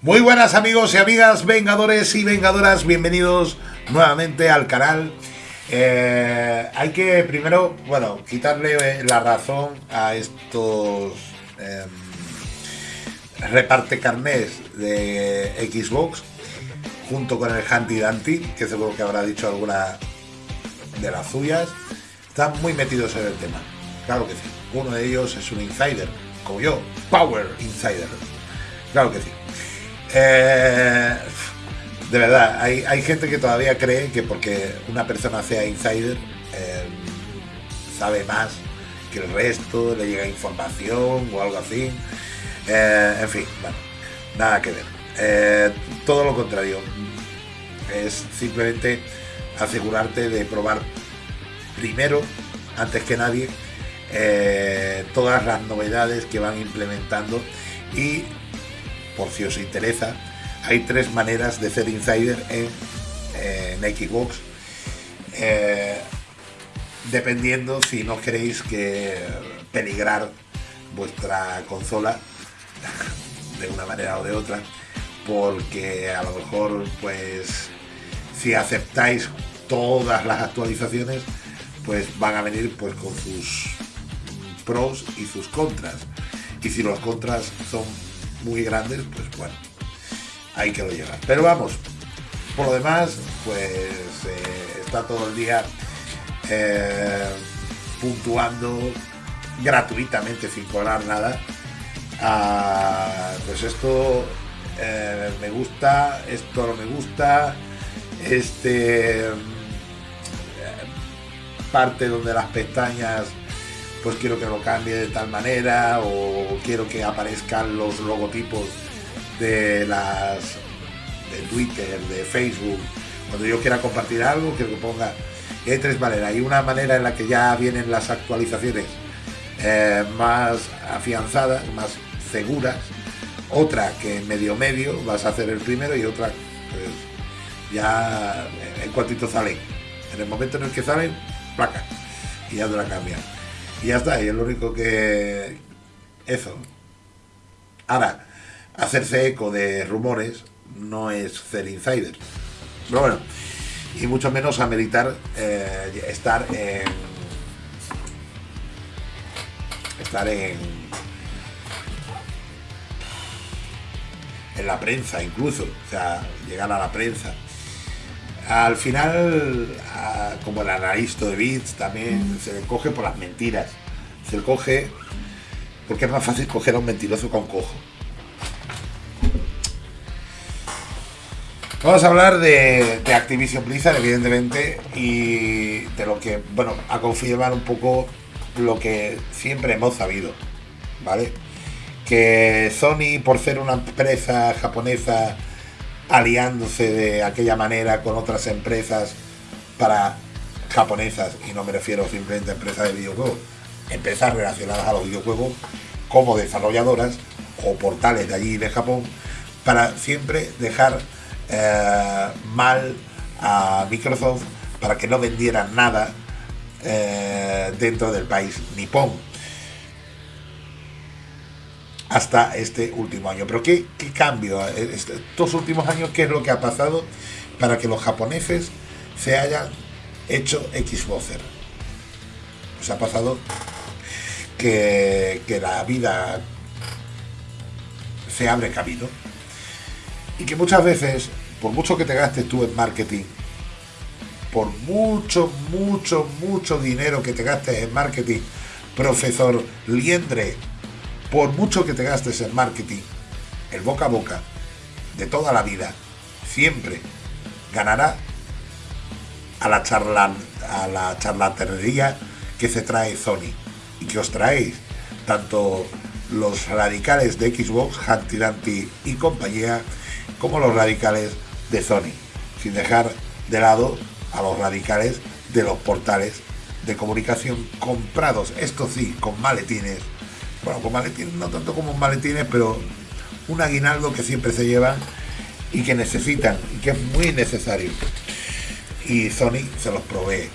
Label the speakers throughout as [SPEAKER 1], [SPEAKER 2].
[SPEAKER 1] Muy buenas amigos y amigas, vengadores y vengadoras, bienvenidos nuevamente al canal. Eh, hay que primero, bueno, quitarle la razón a estos em, reparte carnés de Xbox junto con el Handy Danti, que seguro que habrá dicho alguna de las suyas. Están muy metidos en el tema, claro que sí. Uno de ellos es un insider, como yo, Power Insider. Claro que sí. Eh, de verdad, hay, gente que todavía cree que porque una persona sea insider eh, sabe más que el resto, le llega información o algo así. Eh, en fin, bueno, nada que ver. todo lo contrario. Es simplemente asegurarte de probar primero, antes que nadie, todas las novedades que van implementando y por si os interesa, hay tres maneras de ser insider en, Xbox. Eh, dependiendo si no queréis que peligrar vuestra consola de una manera o de otra porque a lo mejor pues si aceptáis todas las actualizaciones pues van a venir pues con sus pros y sus contras y si los contras son muy grandes, pues bueno, hay que lo llevar. Pero vamos, por lo demás, pues eh, está todo el día eh, puntuando gratuitamente sin cobrar nada. Ah, pues esto eh, me gusta, esto no me gusta, este parte donde las pestañas pues quiero que lo cambie de tal manera o quiero que aparezcan los logotipos de las de Twitter, de Facebook. Cuando yo quiera compartir algo, quiero que ponga. hay tres maneras. Hay una manera en la que ya vienen las actualizaciones eh, más afianzadas, más seguras. Otra que medio medio vas a hacer el primero y otra pues, ya en cuantito salen. En el momento en el que salen, placa. Y ya te la cambian. Y ya está, y es lo único que... Eso. Ahora, hacerse eco de rumores no es ser insider. Pero bueno, y mucho menos ameritar eh, estar en... Estar en... En la prensa incluso, o sea, llegar a la prensa. Al final, como el analista de bits, también se le coge por las mentiras. Se le coge porque es más fácil coger a un mentiroso con cojo. Vamos a hablar de, Activision Blizzard, evidentemente, y de lo que, bueno, a confirmar un poco lo que siempre hemos sabido, ¿vale? Que Sony, por ser una empresa japonesa aliándose de aquella manera con otras empresas para japonesas, y no me refiero simplemente a empresas de videojuegos, empresas relacionadas a los videojuegos como desarrolladoras o portales de allí de Japón, para siempre dejar eh, mal a Microsoft para que no vendieran nada eh, dentro del país nipón hasta este último año. Pero ¿qué, cambio? Eh, este, estos últimos años, ¿qué es lo que ha pasado para que los japoneses se hayan hecho Xboxer? Pues ha pasado que, que la vida se abre camino y que muchas veces, por mucho que te gastes tú en marketing, por mucho, mucho, mucho dinero que te gastes en marketing, profesor Liendre por mucho que te gastes en marketing, el boca a boca de toda la vida, siempre ganará a la, charla, a la charlatanería que se trae Sony y que os traéis tanto los radicales de Xbox, Humpty y compañía, como los radicales de Sony, sin dejar de lado a los radicales de los portales de comunicación comprados, esto sí, con maletines bueno, con maletines, no tanto como maletines, pero un aguinaldo que siempre se lleva y que necesitan y que es muy necesario. Y Sony se los provee.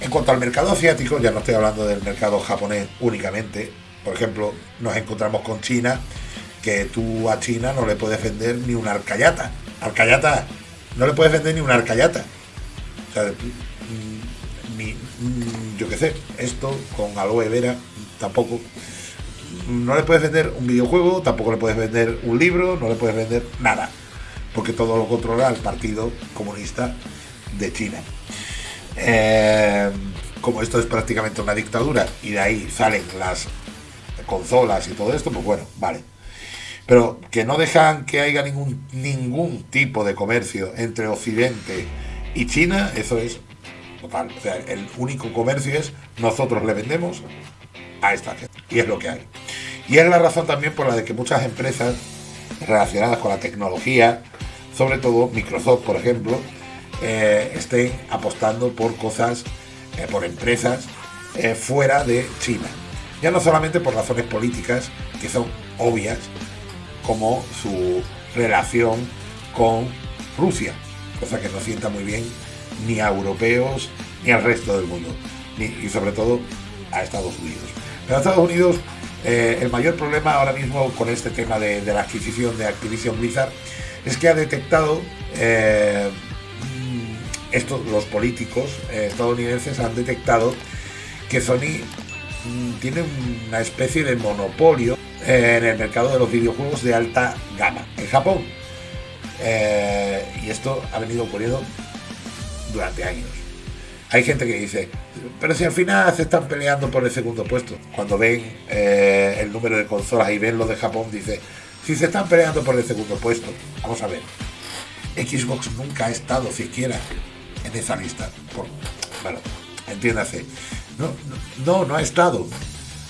[SPEAKER 1] En cuanto al mercado asiático, ya no estoy hablando del mercado japonés únicamente. Por ejemplo, nos encontramos con China, que tú a China no le puedes vender ni una arcayata. Arcayata, no le puedes vender ni una arcayata. O sea, mm, ni, mm, yo qué sé, esto con aloe vera tampoco. No le puedes vender un videojuego, tampoco le puedes vender un libro, no le puedes vender nada. Porque todo lo controla el Partido Comunista de China. Eh, como esto es prácticamente una dictadura y de ahí salen las consolas y todo esto, pues bueno, vale. Pero que no dejan que haya ningún, ningún tipo de comercio entre Occidente y China, eso es total. O sea, el único comercio es nosotros le vendemos a esta gente. Y es lo que hay. Y es la razón también por la de que muchas empresas relacionadas con la tecnología, sobre todo Microsoft, por ejemplo, eh, estén apostando por cosas, eh, por empresas eh, fuera de China. Ya no solamente por razones políticas, que son obvias, como su relación con Rusia, cosa que no sienta muy bien ni a europeos ni al resto del mundo, y sobre todo a Estados Unidos. Pero a Estados Unidos el mayor problema ahora mismo con este tema de, la adquisición de Activision Blizzard es que ha detectado estos, los políticos eh, estadounidenses han detectado que Sony mm, tiene una especie de monopolio eh, en el mercado de los videojuegos de alta gama en Japón. Eh, y esto ha venido ocurriendo durante años. Hay gente que dice, pero si al final se están peleando por el segundo puesto, cuando ven el número de consolas y ven lo de Japón, dice, si se están peleando por el segundo puesto, vamos a ver, Xbox nunca ha estado siquiera en esa lista. bueno, entiéndase. No, no, no ha estado.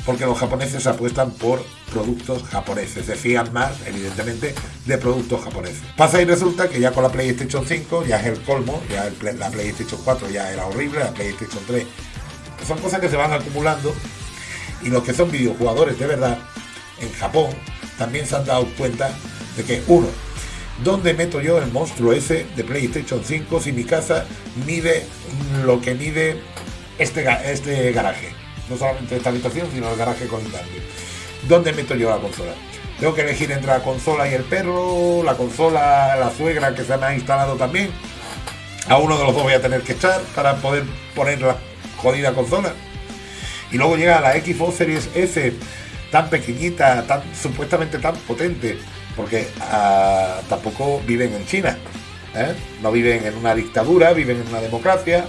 [SPEAKER 1] Porque los japoneses apuestan por productos japoneses. Se fían más, evidentemente, de productos japoneses. Pasa y resulta que ya con la PlayStation 5 ya es el colmo. Ya la PlayStation 4 ya era horrible, la PlayStation 3. Son cosas que se van acumulando. Y los que son videojugadores de verdad, en Japón, también se han dado cuenta de que, uno, ¿Dónde meto yo el monstruo ese de PlayStation 5 si mi casa mide lo que mide este, este garaje? No solamente esta habitación, sino el garaje cambio. ¿Dónde meto yo la consola? Tengo que elegir entre la consola y el perro, la consola, la suegra que se me ha instalado también. A uno de los dos voy a tener que echar para poder poner la jodida consola. Y luego llega la Xbox Series S, tan pequeñita, tan supuestamente tan potente, porque ah, tampoco viven en China, ¿eh? no viven en una dictadura, viven en una democracia,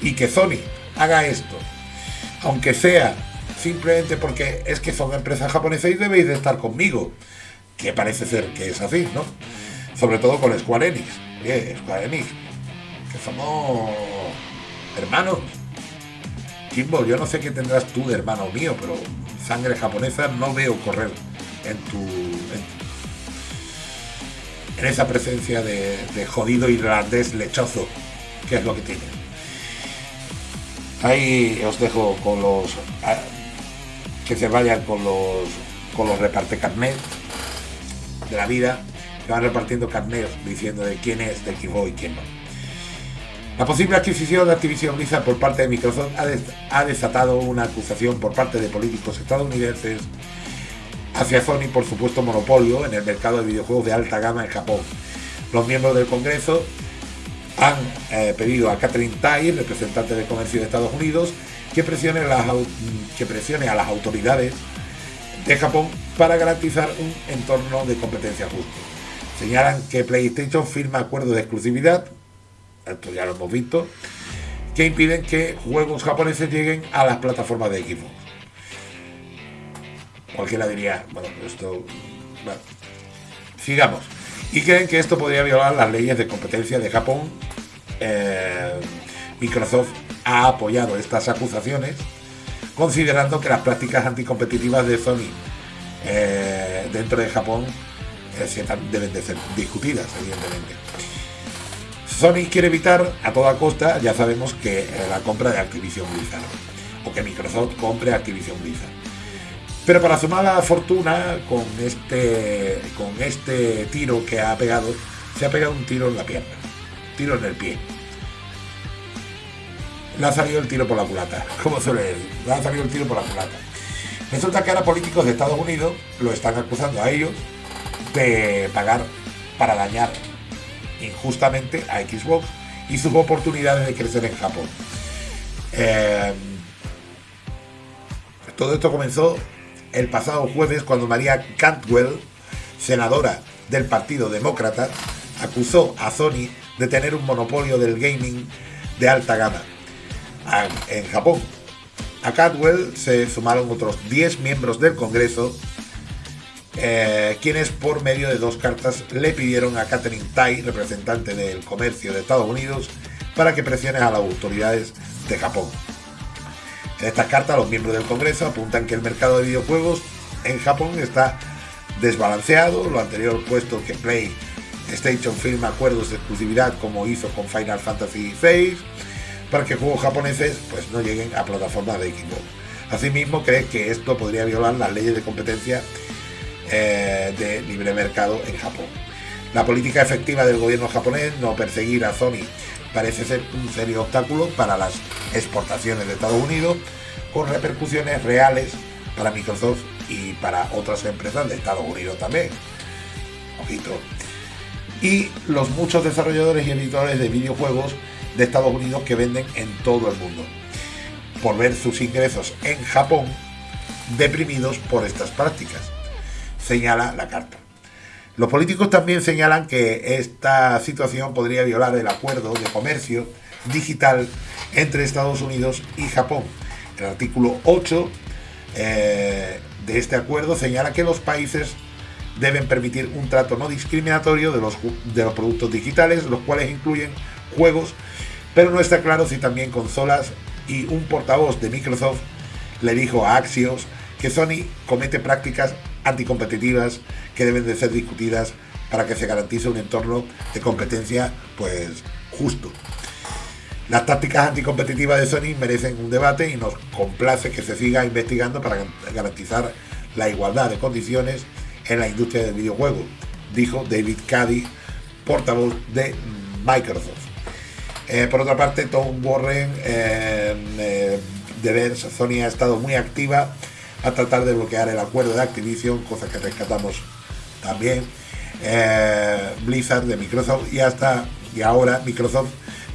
[SPEAKER 1] y que Sony haga esto, aunque sea simplemente porque es que son empresas japonesas y debéis de estar conmigo, que parece ser que es así, ¿no? Sobre todo con Square Enix, Square Enix, que somos hermanos. Kimbo, yo no sé qué tendrás tú de hermano mío, pero sangre japonesa no veo correr en tu, en esa presencia de, jodido irlandés lechoso, que es lo que tiene. Ahí os dejo con los que se vayan con los con los reparte carnet de la vida, que van repartiendo carnet diciendo de quién es, de quién voy y quién no. La posible adquisición de Activision Blizzard por parte de Microsoft ha desatado una acusación por parte de políticos estadounidenses hacia Sony por supuesto monopolio en el mercado de videojuegos de alta gama en Japón. Los miembros del Congreso han eh, pedido a Catherine Tai, representante de comercio de Estados Unidos, que presione, que presione a las autoridades de Japón para garantizar un entorno de competencia justo. Señalan que PlayStation firma acuerdos de exclusividad, esto ya lo hemos visto, que impiden que juegos japoneses lleguen a las plataformas de Xbox cualquiera diría, bueno, esto... Sigamos. Y creen que esto podría violar las leyes de competencia de Japón. Eh, Microsoft ha apoyado estas acusaciones, considerando que las prácticas anticompetitivas de Sony eh, dentro de Japón eh, deben de ser discutidas, evidentemente. Sony quiere evitar a toda costa, ya sabemos que la compra de Activision Blizzard, o que Microsoft compre Activision Blizzard. Pero para su mala fortuna, con este, con este tiro que ha pegado, se ha pegado un tiro en la pierna, tiro en el pie. Le ha salido el tiro por la culata, como suele decir, le ha salido el tiro por la culata. Resulta que ahora políticos de Estados Unidos lo están acusando a ellos de pagar para dañar injustamente a Xbox y sus oportunidades de crecer en Japón. Eh, todo esto comenzó el pasado jueves cuando María Cantwell, senadora del Partido Demócrata, acusó a Sony de tener un monopolio del gaming de alta gama en Japón. A Cantwell se sumaron otros 10 miembros del Congreso, eh, quienes por medio de dos cartas le pidieron a Catherine Tai, representante del comercio de Estados Unidos, para que presione a las autoridades de Japón. En estas cartas, los miembros del Congreso apuntan que el mercado de videojuegos en Japón está desbalanceado, lo anterior puesto que PlayStation firma acuerdos de exclusividad como hizo con Final Fantasy VI para que juegos japoneses pues no lleguen a plataformas de Xbox. Asimismo, cree que esto podría violar las leyes de competencia eh, de libre mercado en Japón. La política efectiva del gobierno japonés, no perseguir a Sony parece ser un serio obstáculo para las exportaciones de Estados Unidos, con repercusiones reales para Microsoft y para otras empresas de Estados Unidos también. Ojito. Y los muchos desarrolladores y editores de videojuegos de Estados Unidos que venden en todo el mundo, por ver sus ingresos en Japón deprimidos por estas prácticas, señala la carta. Los políticos también señalan que esta situación podría violar el acuerdo de comercio digital entre Estados Unidos y Japón. El artículo 8 eh, de este acuerdo señala que los países deben permitir un trato no discriminatorio de los, de los productos digitales, los cuales incluyen juegos, pero no está claro si también consolas y un portavoz de Microsoft le dijo a Axios que Sony comete prácticas anticompetitivas que deben de ser discutidas para que se garantice un entorno de competencia pues justo. Las tácticas anticompetitivas de Sony merecen un debate y nos complace que se siga investigando para garantizar la igualdad de condiciones en la industria del videojuego, dijo David Cady, portavoz de Microsoft. Eh, por otra parte, Tom Warren eh, eh, de ver Sony ha estado muy activa a tratar de bloquear el acuerdo de Activision, cosa que rescatamos también. Blizzard de Microsoft y hasta y ahora Microsoft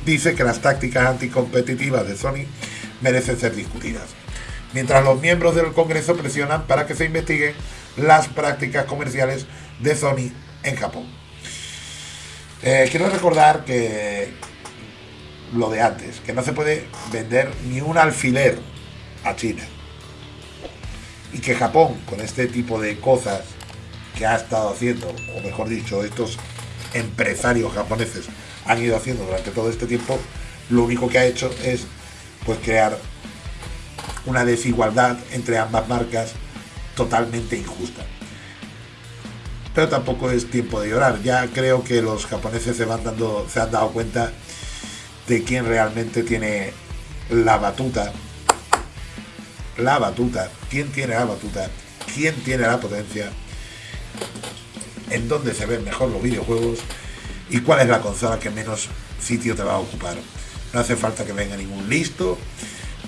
[SPEAKER 1] dice que las tácticas anticompetitivas de Sony merecen ser discutidas. Mientras los miembros del Congreso presionan para que se investiguen las prácticas comerciales de Sony en Japón. Quiero recordar que lo de antes, que no se puede vender ni un alfiler a China y que Japón, con este tipo de cosas que ha estado haciendo, o mejor dicho, estos empresarios japoneses han ido haciendo durante todo este tiempo, lo único que ha hecho es pues crear una desigualdad entre ambas marcas totalmente injusta. Pero tampoco es tiempo de llorar. Ya creo que los japoneses se van dando, se han dado cuenta de quién realmente tiene la batuta la batuta, quién tiene la batuta, quién tiene la potencia, en dónde se ven mejor los videojuegos y cuál es la consola que menos sitio te va a ocupar. No hace falta que venga ningún listo,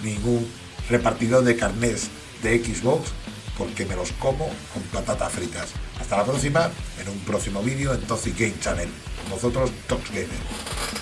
[SPEAKER 1] ningún repartidor de carnés de Xbox, porque me los como con patatas fritas. Hasta la próxima, en un próximo vídeo en Toxic Game Channel. Con vosotros, Tox Gamer.